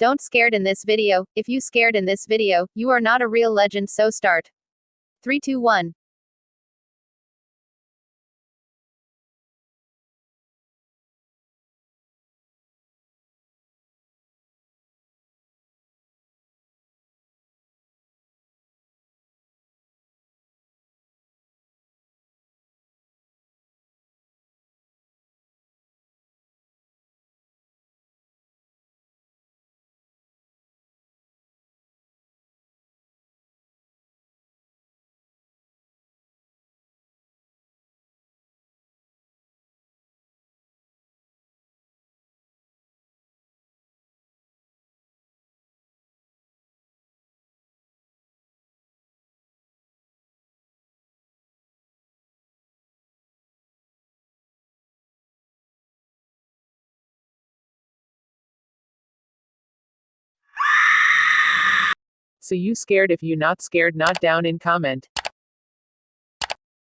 Don't scared in this video. If you scared in this video, you are not a real legend so start. 3 2 1. So you scared if you not scared not down in comment.